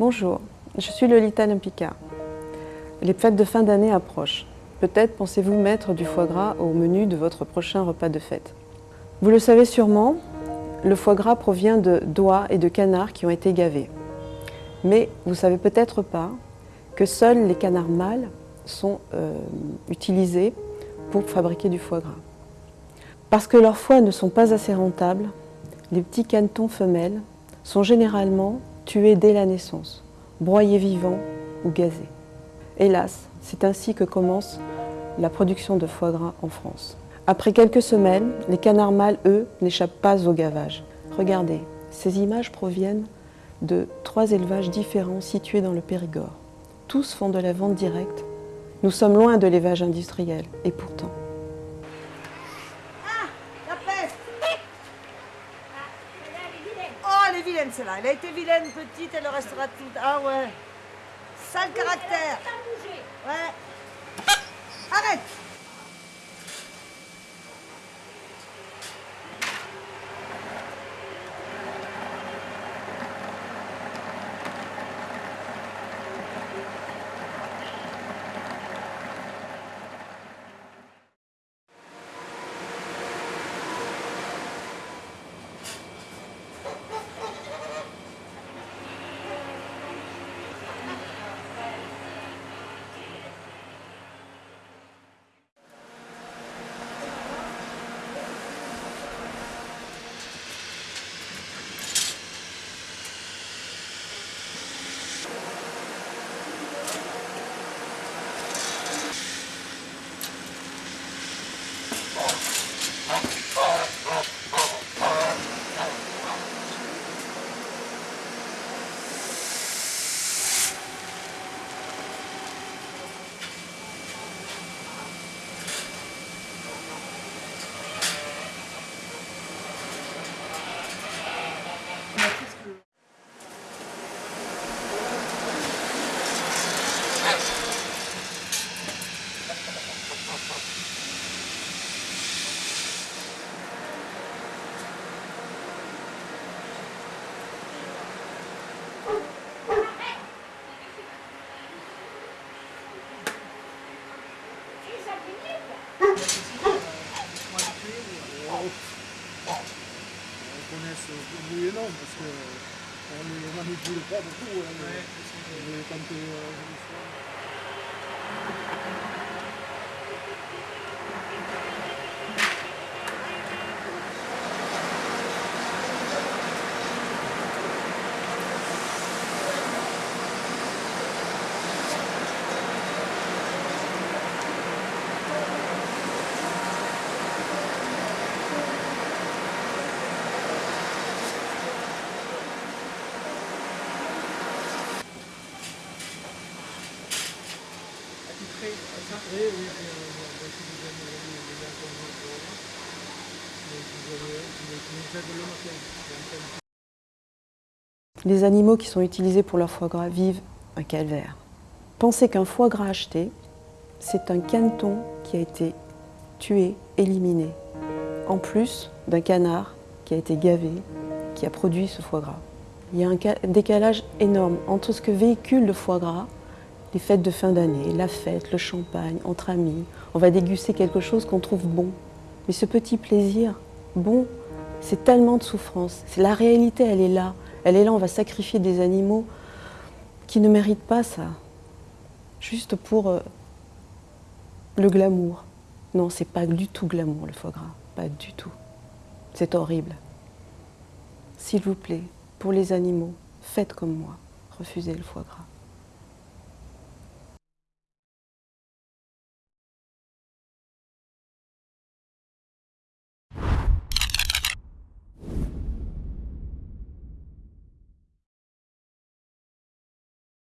Bonjour, je suis Lolita Lempicka. Les fêtes de fin d'année approchent. Peut-être pensez-vous mettre du foie gras au menu de votre prochain repas de fête. Vous le savez sûrement, le foie gras provient de doigts et de canards qui ont été gavés. Mais vous savez peut-être pas que seuls les canards mâles sont euh, utilisés pour fabriquer du foie gras. Parce que leurs foies ne sont pas assez rentables, les petits canetons femelles sont généralement tués dès la naissance, broyés vivants ou gazés. Hélas, c'est ainsi que commence la production de foie gras en France. Après quelques semaines, les canards mâles, eux, n'échappent pas au gavage. Regardez, ces images proviennent de trois élevages différents situés dans le Périgord. Tous font de la vente directe. Nous sommes loin de l'élevage industriel, et pourtant. Vilaine celle-là. Elle a été vilaine petite, elle le restera toute. Ah ouais. Sale caractère. Ouais. Arrête Oui et non, parce qu'on ne manipule pas beaucoup. Hein, mais, mais quand, euh, Oui, oui, oui, on va essayer de donner les informations pour moi. Mais vous avez, vous nous Les animaux qui sont utilisés pour leur foie gras vivent un calvaire. Pensez qu'un foie gras acheté, c'est un caneton qui a été tué, éliminé, en plus d'un canard qui a été gavé, qui a produit ce foie gras. Il y a un décalage énorme entre ce que véhicule le foie gras, les fêtes de fin d'année, la fête, le champagne, entre amis, on va déguster quelque chose qu'on trouve bon. Mais ce petit plaisir, bon, c'est tellement de souffrance. La réalité, elle est là. Elle est là, on va sacrifier des animaux qui ne méritent pas ça. Juste pour euh, le glamour. Non, c'est pas du tout glamour le foie gras. Pas du tout. C'est horrible. S'il vous plaît, pour les animaux, faites comme moi. Refusez le foie gras.